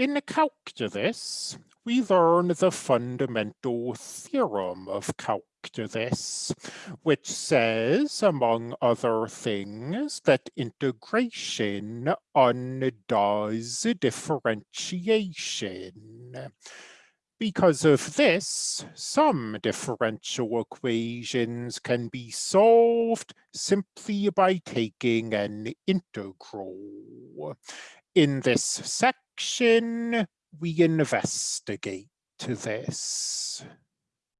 In calculus, we learn the fundamental theorem of calculus, which says, among other things, that integration undoes differentiation. Because of this, some differential equations can be solved simply by taking an integral. In this section, we investigate to this.